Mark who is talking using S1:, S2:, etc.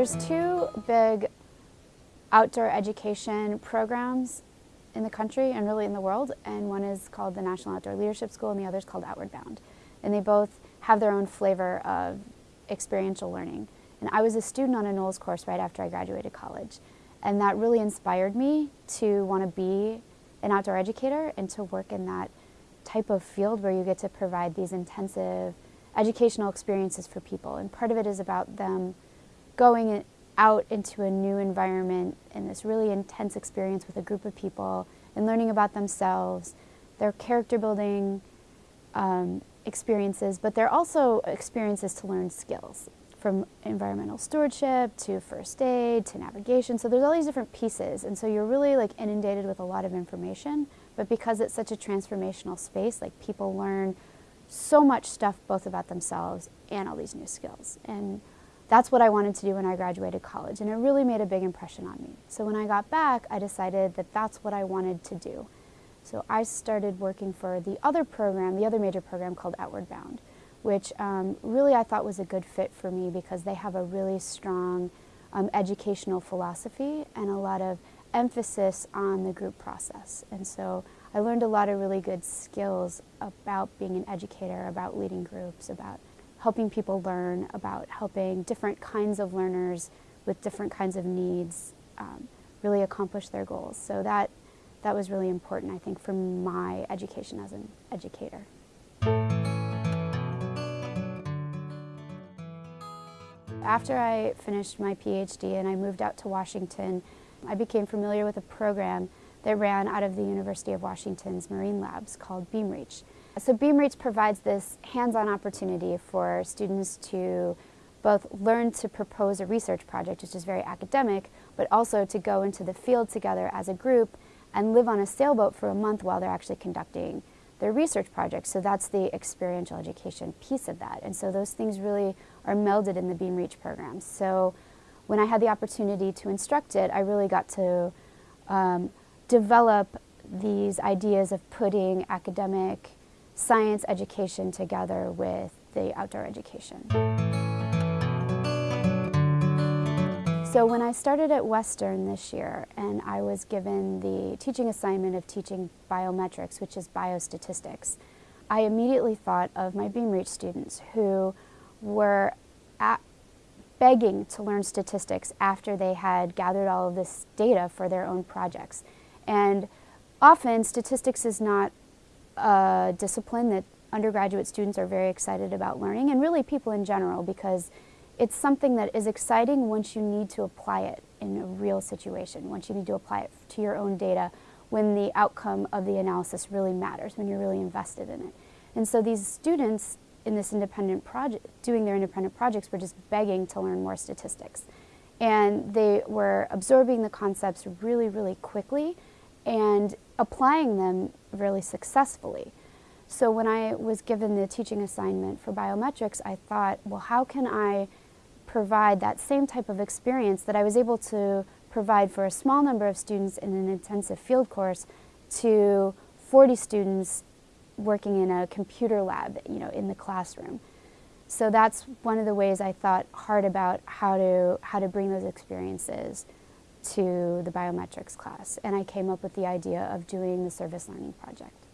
S1: There's two big outdoor education programs in the country and really in the world, and one is called the National Outdoor Leadership School and the other is called Outward Bound. And they both have their own flavor of experiential learning. And I was a student on a NOLS course right after I graduated college. And that really inspired me to want to be an outdoor educator and to work in that type of field where you get to provide these intensive educational experiences for people. And part of it is about them going out into a new environment in this really intense experience with a group of people and learning about themselves, their character building um, experiences, but they're also experiences to learn skills from environmental stewardship to first aid to navigation. So there's all these different pieces. And so you're really like inundated with a lot of information. But because it's such a transformational space, like people learn so much stuff both about themselves and all these new skills. And that's what I wanted to do when I graduated college. And it really made a big impression on me. So when I got back, I decided that that's what I wanted to do. So I started working for the other program, the other major program called Outward Bound which um, really I thought was a good fit for me because they have a really strong um, educational philosophy and a lot of emphasis on the group process. And so I learned a lot of really good skills about being an educator, about leading groups, about helping people learn, about helping different kinds of learners with different kinds of needs um, really accomplish their goals. So that, that was really important, I think, for my education as an educator. After I finished my PhD and I moved out to Washington, I became familiar with a program that ran out of the University of Washington's Marine Labs called BeamReach. So BeamReach provides this hands-on opportunity for students to both learn to propose a research project, which is very academic, but also to go into the field together as a group and live on a sailboat for a month while they're actually conducting their research project. So that's the experiential education piece of that. And so those things really are melded in the BeamReach program. So when I had the opportunity to instruct it, I really got to um, develop these ideas of putting academic science education together with the outdoor education. So when I started at Western this year and I was given the teaching assignment of teaching biometrics, which is biostatistics, I immediately thought of my BeamReach students who were begging to learn statistics after they had gathered all of this data for their own projects. And often statistics is not a discipline that undergraduate students are very excited about learning and really people in general because it's something that is exciting once you need to apply it in a real situation, once you need to apply it to your own data, when the outcome of the analysis really matters, when you're really invested in it. And so these students in this independent project, doing their independent projects, were just begging to learn more statistics. And they were absorbing the concepts really, really quickly and applying them really successfully. So when I was given the teaching assignment for biometrics, I thought, well, how can I provide that same type of experience that I was able to provide for a small number of students in an intensive field course to 40 students working in a computer lab, you know, in the classroom. So that's one of the ways I thought hard about how to, how to bring those experiences to the biometrics class. And I came up with the idea of doing the service learning project.